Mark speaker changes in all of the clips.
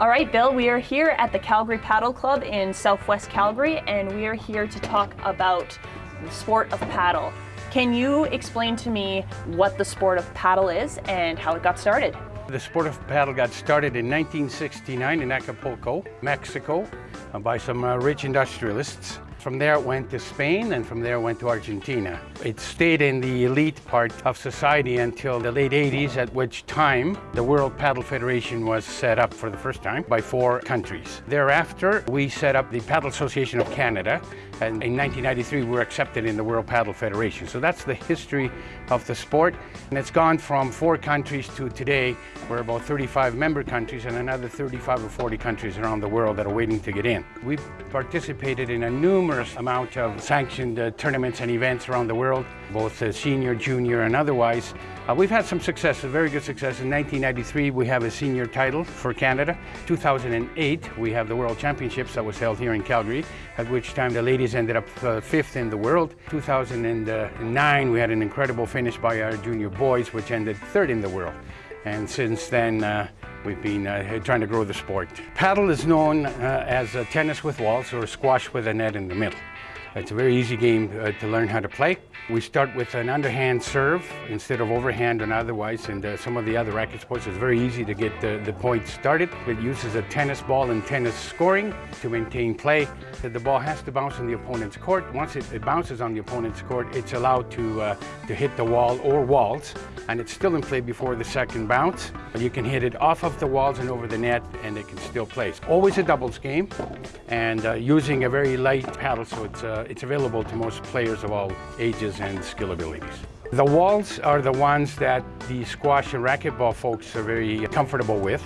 Speaker 1: All right, Bill, we are here at the Calgary Paddle Club in Southwest Calgary, and we are here to talk about the sport of paddle. Can you explain to me what the sport of paddle is and how it got started?
Speaker 2: The sport of paddle got started in 1969 in Acapulco, Mexico, uh, by some uh, rich industrialists. From there it went to Spain and from there it went to Argentina. It stayed in the elite part of society until the late 80s at which time the World Paddle Federation was set up for the first time by four countries. Thereafter we set up the Paddle Association of Canada and in 1993 we were accepted in the World Paddle Federation. So that's the history of the sport and it's gone from four countries to today we're about 35 member countries and another 35 or 40 countries around the world that are waiting to get in. We've participated in a numerous numerous amount of sanctioned uh, tournaments and events around the world, both uh, senior, junior, and otherwise. Uh, we've had some success, very good success. In 1993, we have a senior title for Canada. 2008, we have the World Championships that was held here in Calgary, at which time the ladies ended up uh, fifth in the world. 2009, we had an incredible finish by our junior boys, which ended third in the world. And since then, uh, We've been uh, trying to grow the sport. Paddle is known uh, as tennis with walls or squash with a net in the middle. It's a very easy game uh, to learn how to play. We start with an underhand serve instead of overhand and otherwise, and uh, some of the other racket sports, it's very easy to get the, the point started. It uses a tennis ball and tennis scoring to maintain play. The ball has to bounce on the opponent's court. Once it, it bounces on the opponent's court, it's allowed to, uh, to hit the wall or walls, and it's still in play before the second bounce. You can hit it off of the walls and over the net, and it can still play. It's always a doubles game, and uh, using a very light paddle, so it's uh, it's available to most players of all ages and skill abilities. The walls are the ones that the squash and racquetball folks are very comfortable with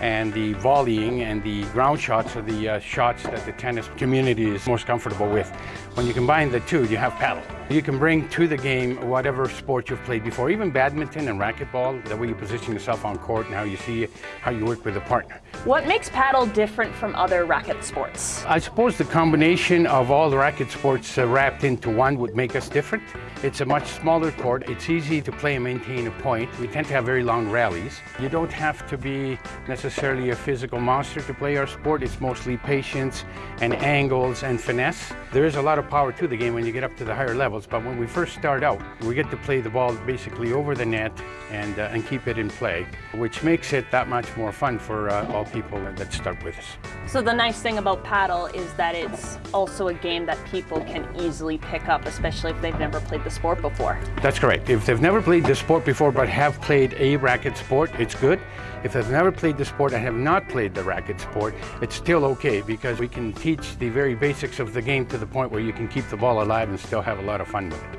Speaker 2: and the volleying and the ground shots are the uh, shots that the tennis community is most comfortable with. When you combine the two, you have paddle. You can bring to the game whatever sport you've played before, even badminton and racquetball, the way you position yourself on court and how you see how you work with a partner.
Speaker 1: What makes paddle different from other racket sports?
Speaker 2: I suppose the combination of all the racket sports uh, wrapped into one would make us different. It's a much smaller court. It's easy to play and maintain a point. We tend to have very long rallies. You don't have to be necessarily a physical monster to play our sport. It's mostly patience and angles and finesse. There is a lot of power to the game when you get up to the higher but when we first start out, we get to play the ball basically over the net and, uh, and keep it in play, which makes it that much more fun for uh, all people that start with us.
Speaker 1: So the nice thing about paddle is that it's also a game that people can easily pick up, especially if they've never played the sport before.
Speaker 2: That's correct. If they've never played the sport before but have played a racket sport, it's good. If they've never played the sport and have not played the racket sport, it's still okay because we can teach the very basics of the game to the point where you can keep the ball alive and still have a lot of fun with it.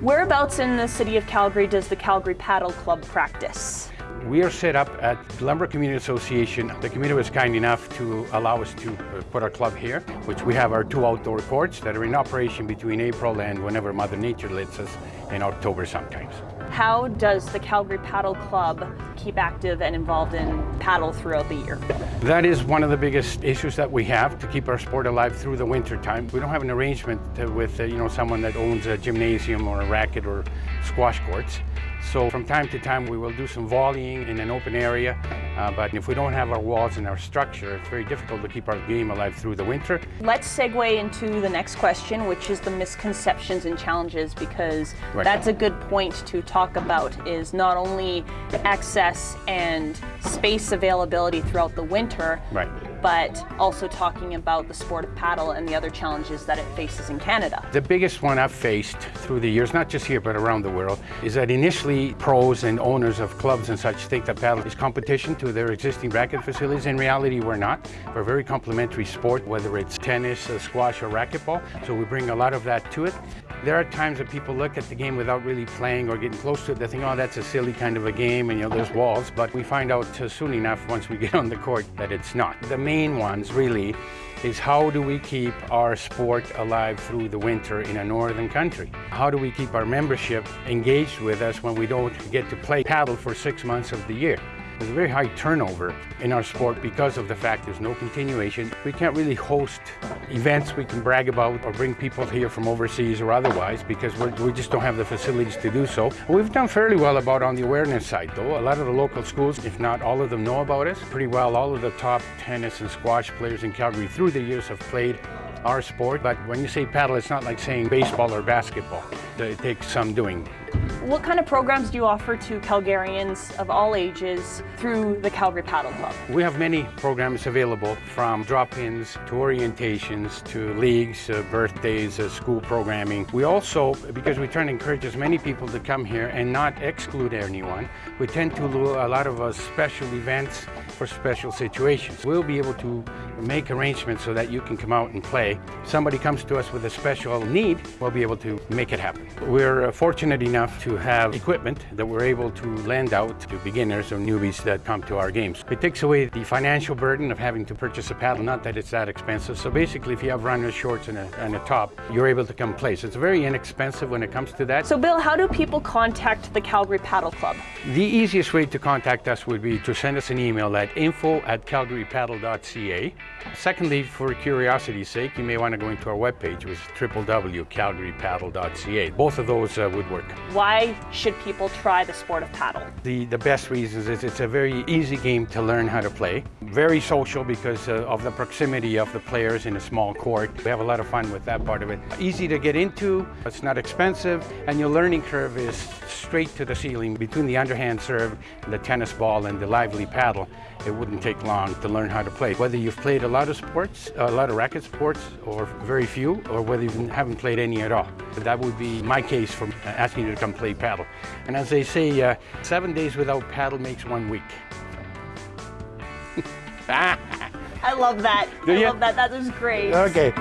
Speaker 1: Whereabouts in the city of Calgary does the Calgary Paddle Club practice?
Speaker 2: We are set up at the Lumber Community Association. The community was kind enough to allow us to uh, put our club here, which we have our two outdoor courts that are in operation between April and whenever Mother Nature lets us in October sometimes.
Speaker 1: How does the Calgary Paddle Club keep active and involved in paddle throughout the year?
Speaker 2: That is one of the biggest issues that we have to keep our sport alive through the winter time. We don't have an arrangement with uh, you know someone that owns a gymnasium or a racket or squash courts. So from time to time we will do some volleying in an open area, uh, but if we don't have our walls and our structure, it's very difficult to keep our game alive through the winter.
Speaker 1: Let's segue into the next question, which is the misconceptions and challenges, because
Speaker 2: right.
Speaker 1: that's a good point to talk about, is not only access and space availability throughout the winter,
Speaker 2: right
Speaker 1: but also talking about the sport of paddle and the other challenges that it faces in Canada.
Speaker 2: The biggest one I've faced through the years, not just here but around the world, is that initially pros and owners of clubs and such think that paddle is competition to their existing racket facilities. In reality, we're not. We're a very complementary sport, whether it's tennis, uh, squash, or racquetball, so we bring a lot of that to it. There are times that people look at the game without really playing or getting close to it. They think, oh, that's a silly kind of a game, and you know, there's walls. But we find out uh, soon enough, once we get on the court, that it's not. The main ones, really, is how do we keep our sport alive through the winter in a northern country? How do we keep our membership engaged with us when we don't get to play paddle for six months of the year? There's a very high turnover in our sport because of the fact there's no continuation. We can't really host events we can brag about or bring people here from overseas or otherwise because we just don't have the facilities to do so. We've done fairly well about on the awareness side though. A lot of the local schools, if not all of them, know about us pretty well. All of the top tennis and squash players in Calgary through the years have played our sport. But when you say paddle, it's not like saying baseball or basketball. It takes some doing.
Speaker 1: What kind of programs do you offer to Calgarians of all ages through the Calgary Paddle Club?
Speaker 2: We have many programs available from drop-ins to orientations to leagues, uh, birthdays, uh, school programming. We also, because we try to encourage as many people to come here and not exclude anyone, we tend to do a lot of uh, special events for special situations. We'll be able to make arrangements so that you can come out and play. Somebody comes to us with a special need, we'll be able to make it happen. We're uh, fortunate enough to have equipment that we're able to lend out to beginners or newbies that come to our games. It takes away the financial burden of having to purchase a paddle, not that it's that expensive. So basically, if you have runners, shorts, and a, and a top, you're able to come play. So it's very inexpensive when it comes to that.
Speaker 1: So Bill, how do people contact the Calgary Paddle Club?
Speaker 2: The easiest way to contact us would be to send us an email at info at calgarypaddle.ca. Secondly, for curiosity's sake, you may want to go into our webpage, which is www.calgarypaddle.ca. Both of those uh, would work.
Speaker 1: Why should people try the sport of paddle?
Speaker 2: The, the best reasons is it's a very easy game to learn how to play. Very social because uh, of the proximity of the players in a small court. We have a lot of fun with that part of it. Easy to get into, it's not expensive, and your learning curve is straight to the ceiling between the underhand serve, the tennis ball, and the lively paddle. It wouldn't take long to learn how to play. Whether you've played a lot of sports, a lot of racket sports, or very few, or whether you haven't played any at all. That would be my case for asking you to come play paddle. And as they say, uh, seven days without paddle makes one week.
Speaker 1: I love that.
Speaker 2: Do
Speaker 1: I
Speaker 2: you?
Speaker 1: love that. That was great.
Speaker 2: Okay.